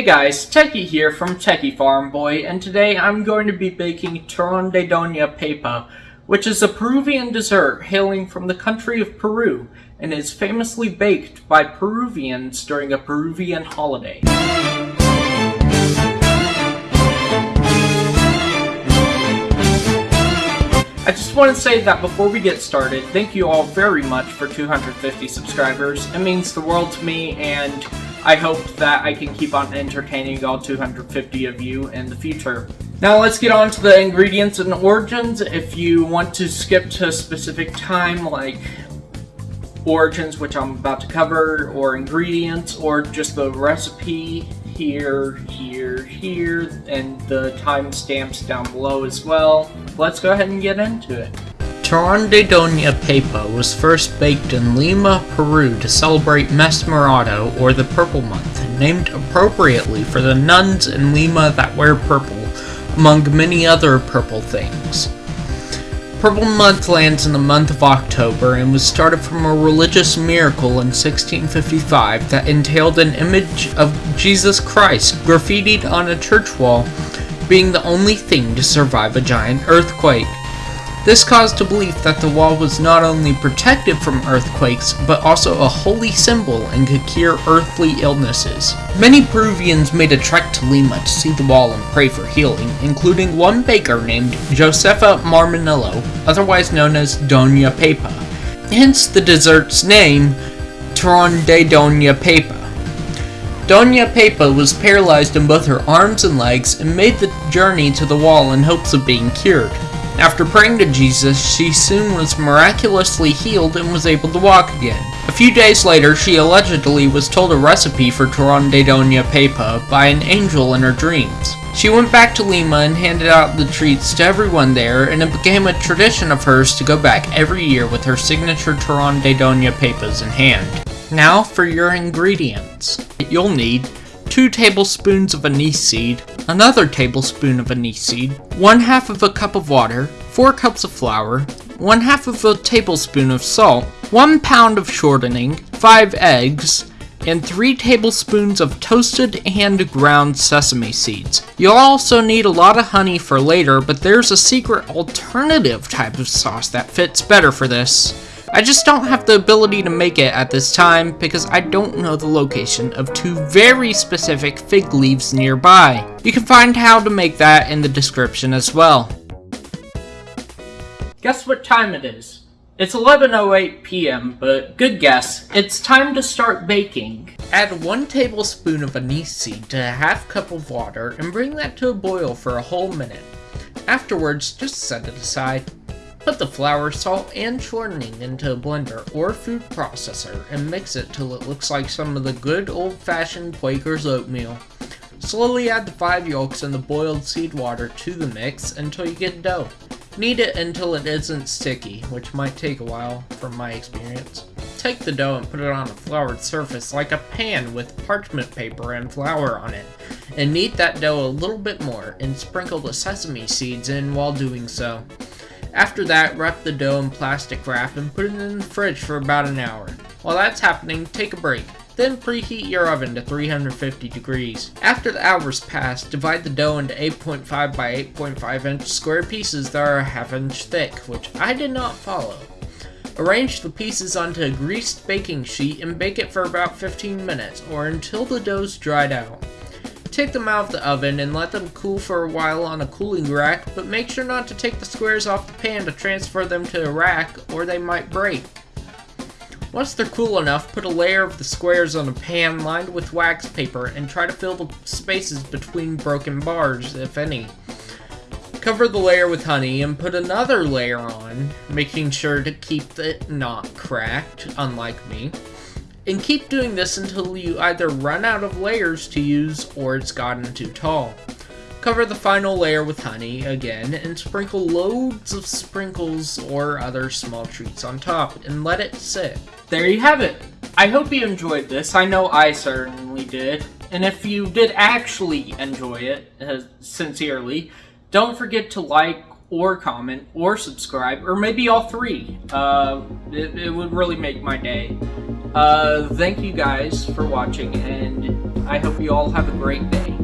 Hey guys, Techie here from Techie Farm Boy, and today I'm going to be baking Turrón de Doña Pepa, which is a Peruvian dessert hailing from the country of Peru, and is famously baked by Peruvians during a Peruvian holiday. I just want to say that before we get started, thank you all very much for 250 subscribers. It means the world to me, and I hope that I can keep on entertaining all 250 of you in the future. Now let's get on to the ingredients and origins. If you want to skip to a specific time, like origins, which I'm about to cover, or ingredients, or just the recipe, here, here, here, and the timestamps down below as well. Let's go ahead and get into it. Turrón de Doña Pepa was first baked in Lima, Peru to celebrate Mes Morado, or the Purple Month, named appropriately for the nuns in Lima that wear purple, among many other purple things. Purple Month lands in the month of October and was started from a religious miracle in 1655 that entailed an image of Jesus Christ graffitied on a church wall, being the only thing to survive a giant earthquake. This caused a belief that the wall was not only protected from earthquakes, but also a holy symbol and could cure earthly illnesses. Many Peruvians made a trek to Lima to see the wall and pray for healing, including one baker named Josefa Marmanillo, otherwise known as Doña Pepa. Hence the dessert's name, Turrón de Doña Pepa. Doña Pepa was paralyzed in both her arms and legs and made the journey to the wall in hopes of being cured. After praying to Jesus, she soon was miraculously healed and was able to walk again. A few days later, she allegedly was told a recipe for Turrón de Doña Pepa by an angel in her dreams. She went back to Lima and handed out the treats to everyone there, and it became a tradition of hers to go back every year with her signature Turrón de Doña Pepas in hand. Now for your ingredients. You'll need 2 tablespoons of anise seed, another tablespoon of anise seed, 1 half of a cup of water, 4 cups of flour, 1 half of a tablespoon of salt, 1 pound of shortening, 5 eggs, and 3 tablespoons of toasted and ground sesame seeds. You'll also need a lot of honey for later, but there's a secret alternative type of sauce that fits better for this. I just don't have the ability to make it at this time because I don't know the location of two very specific fig leaves nearby. You can find how to make that in the description as well. Guess what time it is? It's 11.08 p.m., but good guess. It's time to start baking. Add 1 tablespoon of anise seed to a half cup of water and bring that to a boil for a whole minute. Afterwards, just set it aside. Put the flour, salt, and shortening into a blender or food processor and mix it till it looks like some of the good old-fashioned Quaker's oatmeal. Slowly add the 5 yolks and the boiled seed water to the mix until you get dough. Knead it until it isn't sticky, which might take a while from my experience. Take the dough and put it on a floured surface like a pan with parchment paper and flour on it, and knead that dough a little bit more and sprinkle the sesame seeds in while doing so. After that, wrap the dough in plastic wrap and put it in the fridge for about an hour. While that's happening, take a break. Then preheat your oven to 350 degrees. After the hours pass, divide the dough into 8.5 by 8.5 inch square pieces that are a half inch thick, which I did not follow. Arrange the pieces onto a greased baking sheet and bake it for about 15 minutes, or until the dough's dried out. Take them out of the oven and let them cool for a while on a cooling rack, but make sure not to take the squares off the pan to transfer them to a rack, or they might break. Once they're cool enough, put a layer of the squares on a pan lined with wax paper and try to fill the spaces between broken bars, if any. Cover the layer with honey and put another layer on, making sure to keep it not cracked, unlike me. And keep doing this until you either run out of layers to use or it's gotten too tall. Cover the final layer with honey again and sprinkle loads of sprinkles or other small treats on top and let it sit. There you have it. I hope you enjoyed this. I know I certainly did. And if you did actually enjoy it, uh, sincerely, don't forget to like or comment or subscribe, or maybe all three. Uh, it, it would really make my day. Uh, thank you guys for watching, and I hope you all have a great day.